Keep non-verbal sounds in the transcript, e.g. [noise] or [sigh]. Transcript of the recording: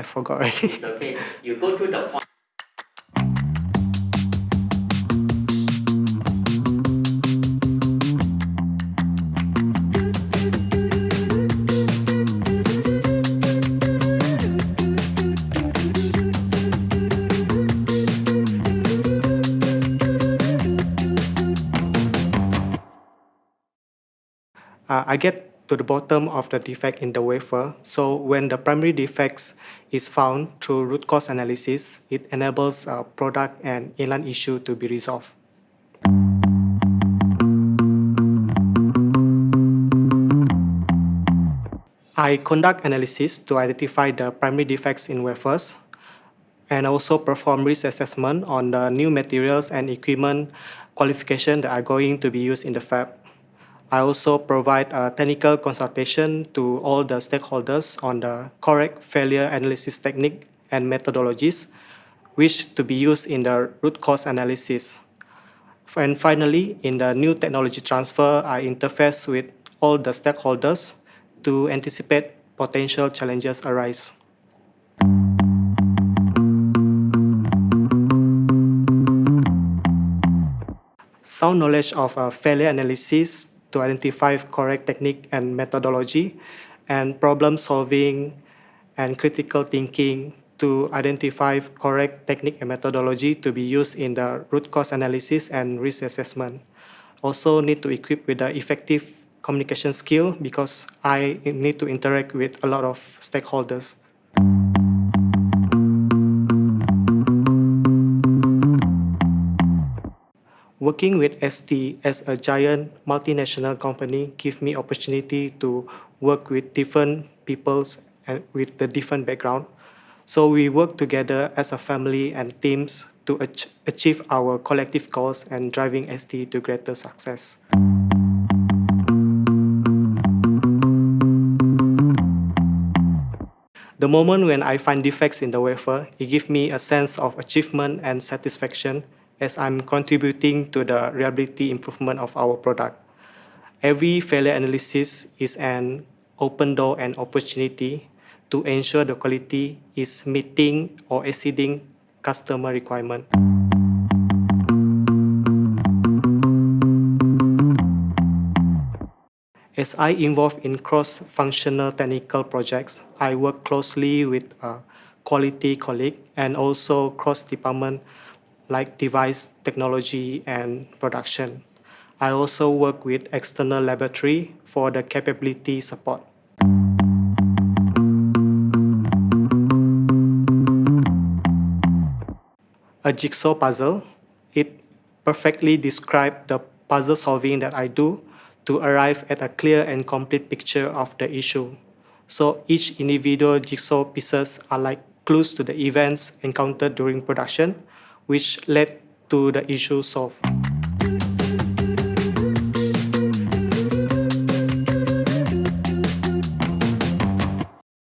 I forgot already. [laughs] okay, you go to the point. uh, I get to the bottom of the defect in the wafer. So when the primary defects is found through root cause analysis, it enables a product and inline issue to be resolved. I conduct analysis to identify the primary defects in wafers and also perform risk assessment on the new materials and equipment qualification that are going to be used in the fab. I also provide a technical consultation to all the stakeholders on the correct failure analysis technique and methodologies, which to be used in the root cause analysis. And finally, in the new technology transfer, I interface with all the stakeholders to anticipate potential challenges arise. Sound knowledge of uh, failure analysis to identify correct technique and methodology, and problem solving and critical thinking to identify correct technique and methodology to be used in the root cause analysis and risk assessment. Also need to equip with the effective communication skill because I need to interact with a lot of stakeholders. Working with ST as a giant multinational company give me opportunity to work with different peoples and with the different background. So we work together as a family and teams to ach achieve our collective goals and driving ST to greater success. The moment when I find defects in the wafer, it gives me a sense of achievement and satisfaction as I'm contributing to the reliability improvement of our product. Every failure analysis is an open door and opportunity to ensure the quality is meeting or exceeding customer requirement. As I involve in cross-functional technical projects, I work closely with a quality colleague and also cross-department like device technology and production. I also work with external laboratory for the capability support. A jigsaw puzzle, it perfectly describes the puzzle solving that I do to arrive at a clear and complete picture of the issue. So each individual jigsaw pieces are like clues to the events encountered during production which led to the issue solved.